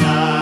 night.